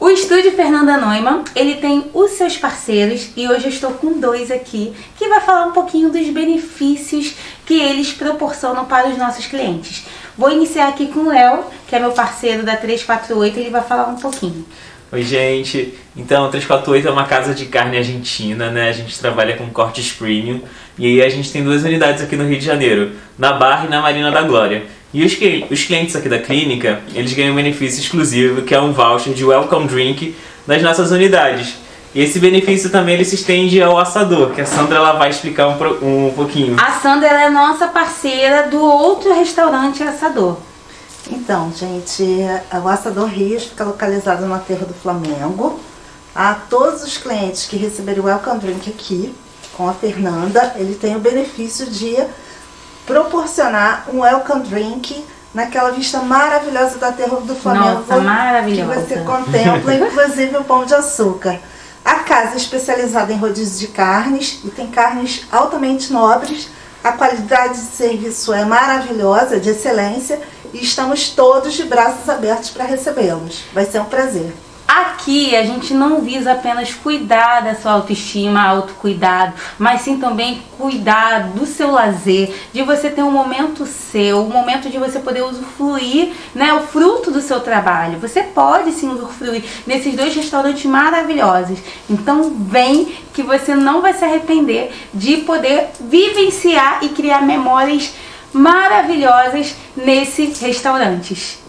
O estúdio Fernanda Neumann, ele tem os seus parceiros e hoje eu estou com dois aqui que vai falar um pouquinho dos benefícios que eles proporcionam para os nossos clientes. Vou iniciar aqui com o Léo, que é meu parceiro da 348, ele vai falar um pouquinho. Oi gente, então a 348 é uma casa de carne argentina, né? A gente trabalha com cortes premium e aí a gente tem duas unidades aqui no Rio de Janeiro, na Barra e na Marina da Glória. E os, os clientes aqui da clínica, eles ganham um benefício exclusivo, que é um voucher de welcome drink nas nossas unidades. E esse benefício também ele se estende ao assador, que a Sandra ela vai explicar um, um pouquinho. A Sandra é nossa parceira do outro restaurante assador. Então, gente, o Assador Rios fica localizado no aterro do Flamengo. A todos os clientes que receberem o Welcome Drink aqui, com a Fernanda, ele tem o benefício de proporcionar um Welcome Drink naquela vista maravilhosa do aterro do Flamengo. Nossa, maravilhosa. Que você contempla, inclusive o pão de açúcar. A casa é especializada em rodízio de carnes e tem carnes altamente nobres. A qualidade de serviço é maravilhosa, de excelência e estamos todos de braços abertos para recebê-los. Vai ser um prazer. Aqui a gente não visa apenas cuidar da sua autoestima, autocuidado, mas sim também cuidar do seu lazer, de você ter um momento seu, um momento de você poder usufruir né, o fruto do seu trabalho. Você pode sim usufruir nesses dois restaurantes maravilhosos. Então vem que você não vai se arrepender de poder vivenciar e criar memórias maravilhosas nesses restaurantes.